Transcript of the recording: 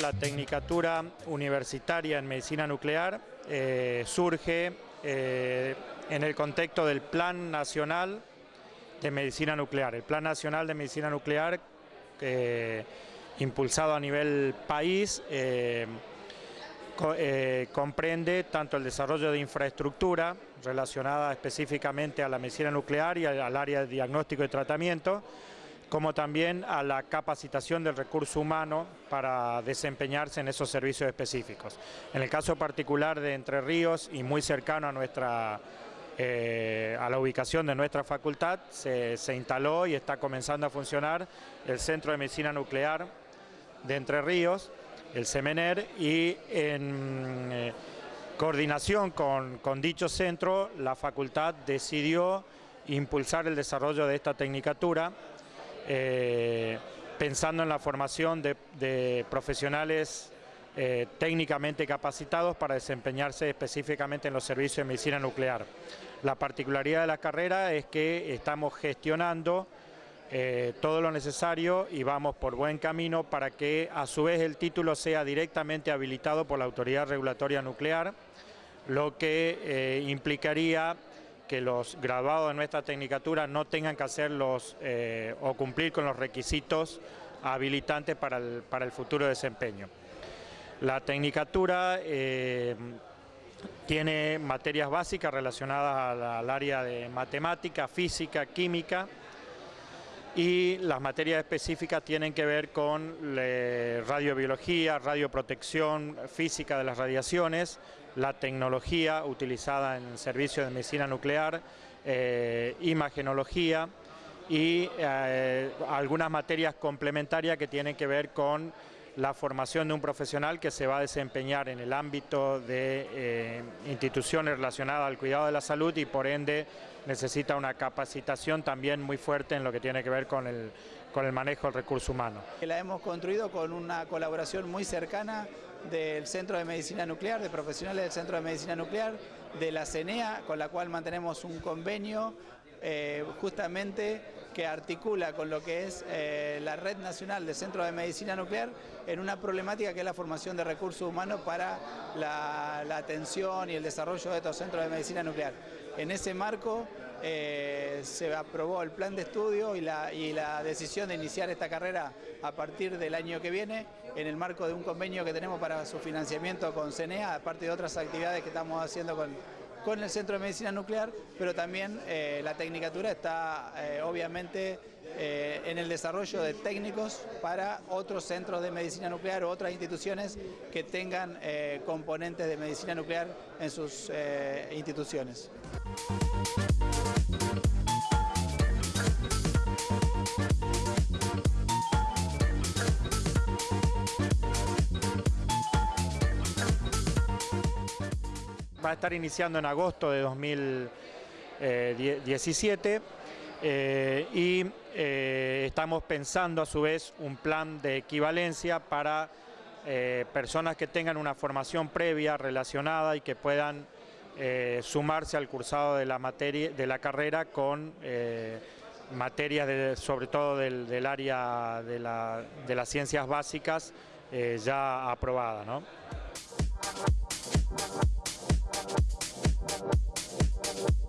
La Tecnicatura Universitaria en Medicina Nuclear eh, surge eh, en el contexto del Plan Nacional de Medicina Nuclear. El Plan Nacional de Medicina Nuclear, impulsado a nivel país, eh, comprende tanto el desarrollo de infraestructura relacionada específicamente a la medicina nuclear y al área de diagnóstico y tratamiento, como también a la capacitación del recurso humano para desempeñarse en esos servicios específicos. En el caso particular de Entre Ríos y muy cercano a nuestra eh, a la ubicación de nuestra facultad se, instaló y está comenzando a funcionar el Centro de Medicina Nuclear de Entre Ríos, el CEMENER, y en eh, coordinación con, con dicho centro la facultad decidió impulsar el desarrollo de esta tecnicatura eh, pensando en la formación de, profesionales eh, técnicamente capacitados para desempeñarse específicamente en los servicios de medicina nuclear. La particularidad de la carrera es que estamos gestionando eh, todo lo necesario y vamos por buen camino para que a su vez el título sea directamente habilitado por la Autoridad Regulatoria Nuclear, lo que implicaría que los graduados de nuestra tecnicatura no tengan que hacer eh, o cumplir con los requisitos habilitantes para el, futuro desempeño. La tecnicatura eh, tiene materias básicas relacionadas al área de matemática, física, química, y las materias específicas tienen que ver con radiobiología, radioprotección, física de las radiaciones, la tecnología utilizada en el servicio de medicina nuclear, eh, imagenología y eh, algunas materias complementarias que tienen que ver con la formación de un profesional que se va a desempeñar en el ámbito de eh, instituciones relacionadas al cuidado de la salud y por ende necesita una capacitación también muy fuerte en lo que tiene que ver con el, con el manejo del recurso humano. La hemos construido con una colaboración muy cercana del Centro de Medicina Nuclear, de profesionales del Centro de Medicina Nuclear, de la CENEA, con la cual mantenemos un convenio eh, justamente que articula con lo que es eh, la Red Nacional de Centros de Medicina Nuclear en una problemática que es la formación de recursos humanos para la, atención y el desarrollo de estos centros de medicina nuclear. En ese marco eh, se aprobó el plan de estudio y la, y la decisión de iniciar esta carrera a partir del año que viene en el marco de un convenio que tenemos para su financiamiento con CENEA, aparte de otras actividades que estamos haciendo con con el Centro de Medicina Nuclear, pero también eh, la Tecnicatura está eh, obviamente eh, en el desarrollo de técnicos para otros centros de medicina nuclear o otras instituciones que tengan componentes de medicina nuclear en sus instituciones. Va a estar iniciando en agosto de 2017 eh, y eh, estamos pensando a su vez un plan de equivalencia para eh, personas que tengan una formación previa relacionada y que puedan sumarse al cursado de la, materia, de la carrera con materias sobre todo del, área de, las ciencias básicas ya aprobadas. We'll be right back.